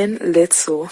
Ben Little.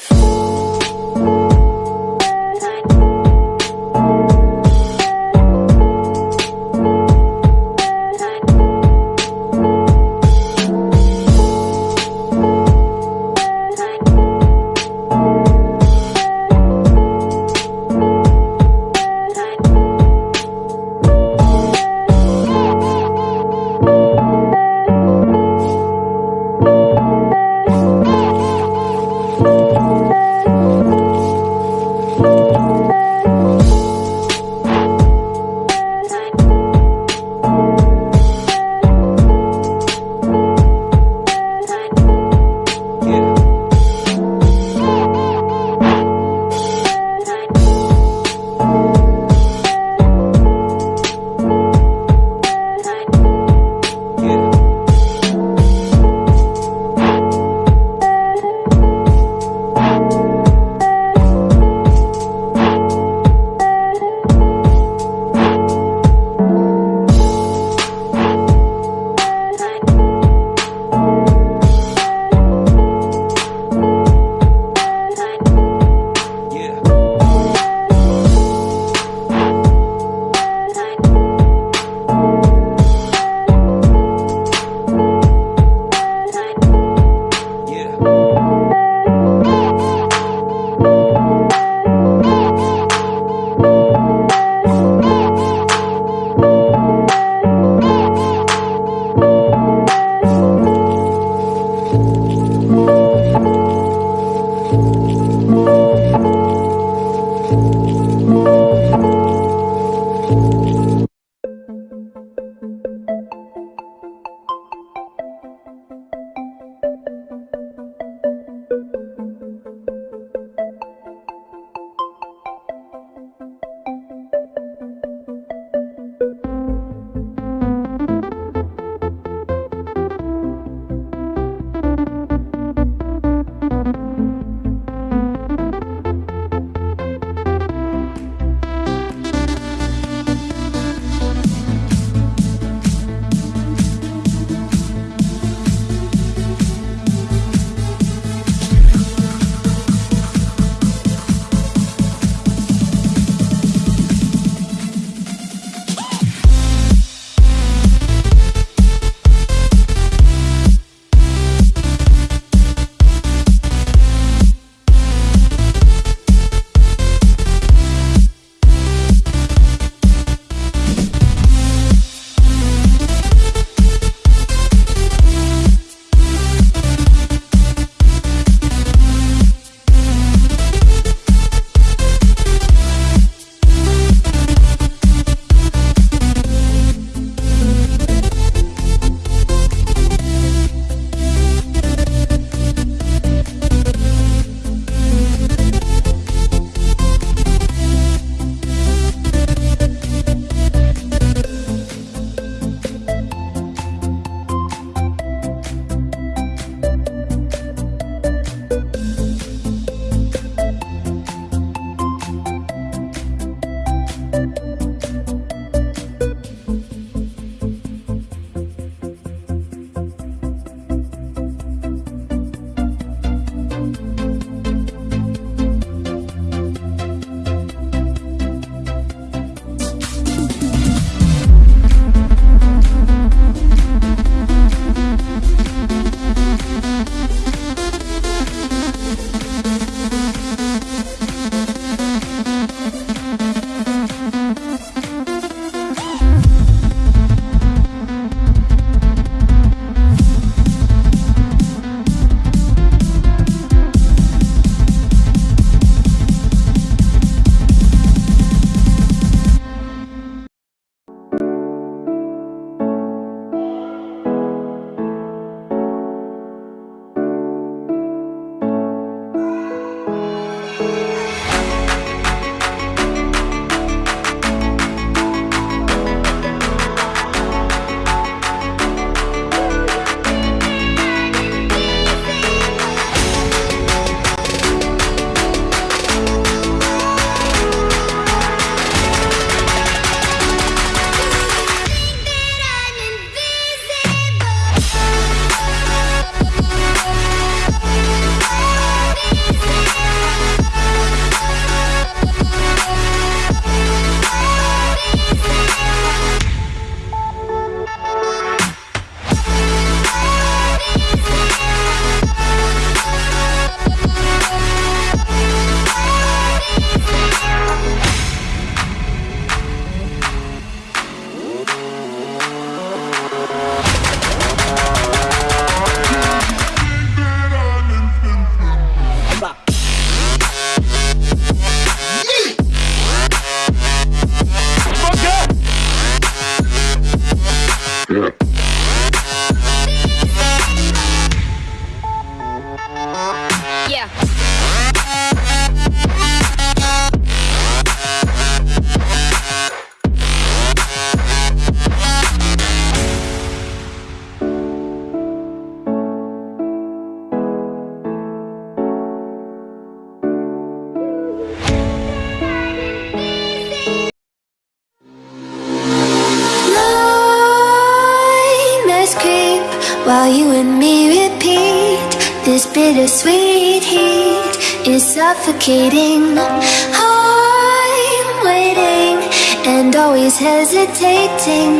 Suffocating. I'm waiting and always hesitating.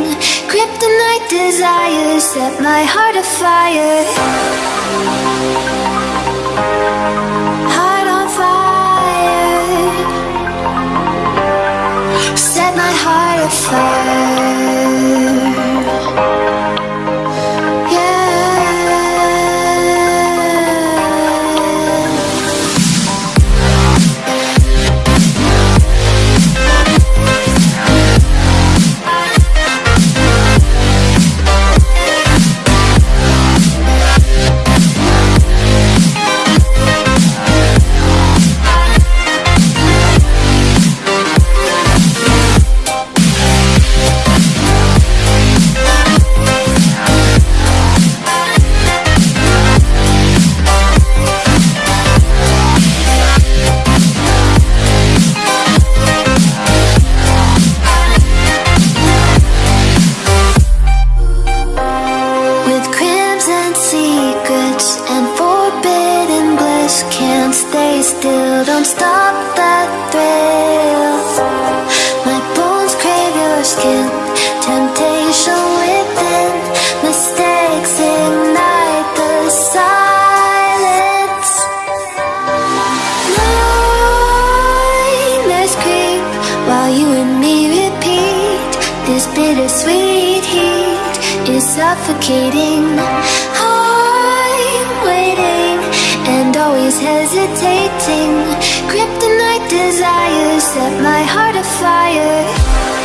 Kryptonite desires set my heart afire. Heart on fire. Set my heart afire. Don't stop that thrill. My bones crave your skin, temptation within. Mistakes ignite the silence. Nightmares creep while you and me repeat. This bittersweet heat is suffocating always hesitating. Kryptonite desires set my heart afire